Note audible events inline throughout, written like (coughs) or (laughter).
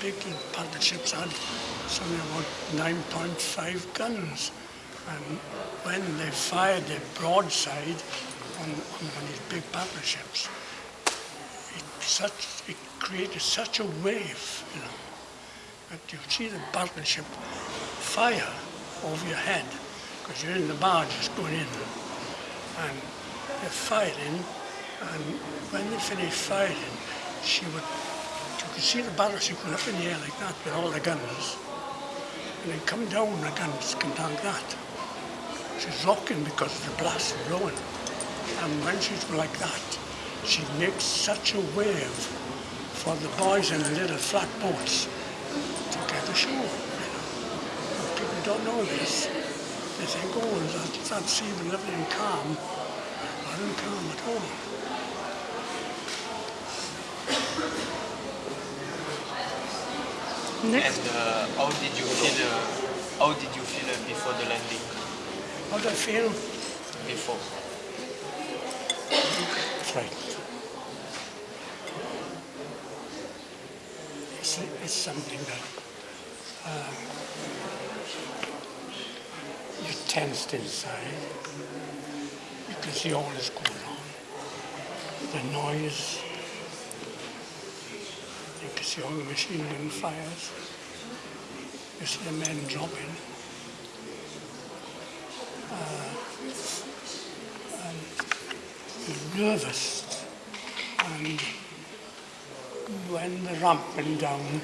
big battleships had something about 9.5 guns. And when they fired their broadside on, on one of these big battleships, it, such, it created such a wave, you know, that you see the battleship fire over your head because you're in the barges going in. And they're firing, and when they finished firing, she would, could see the battleship going up in the air like that with all the guns, and then come down, the guns come down like that. She's rocking because of the blast blowing. And when she's like that, she makes such a wave for the boys in the little flat boats to get ashore. You know. People don't know this. They think, oh, that, that sea lovely and calm. Not in calm at all. And uh, how did you feel? Uh, how did you feel uh, before the landing? How do I feel? Before. Frightened. It's, it's something that um, you're tensed inside. You can see all this going on. The noise. All the machine gun fires. You see the men dropping. Uh, you're nervous. And when the ramp went down,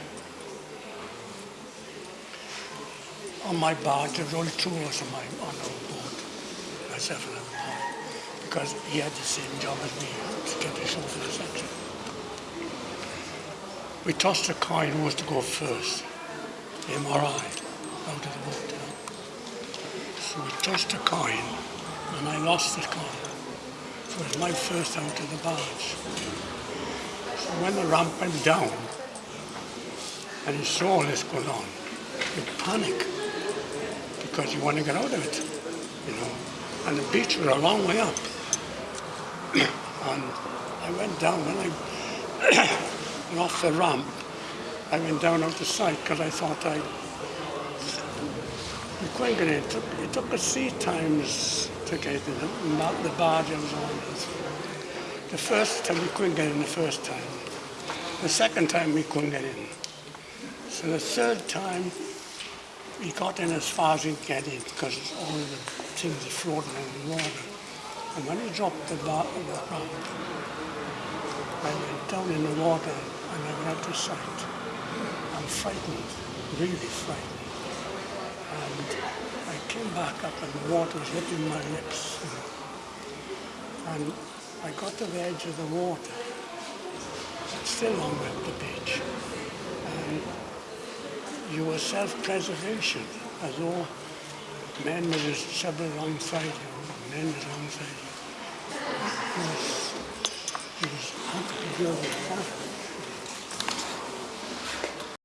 on my barge, there were two of my, on our boat, myself and another because he had the same job as me to get the section. We tossed a coin who was to go first, him or I, out of the boat. So we tossed a coin, and I lost the coin. So it was my first out of the barge. So when the ramp went down, and you saw all this going on, you panic because you want to get out of it, you know. And the beach was a long way up. (coughs) and I went down when I (coughs) went off the ramp. I went down out the sight because I thought I we get in. It took, it took us three times to get in. The, the barge I was on. The first time we couldn't get in the first time. The second time we couldn't get in. So the third time we got in as far as we could get in because all the things are floating in the water. And when he dropped the, bar, the ramp, I went down in the water and I out to sight. I'm frightened, really frightened. And I came back up and the water was hitting my lips. And I got to the edge of the water, still on the beach. And you were self-preservation, as all men were just several alongside you, men alongside you. He was, he was good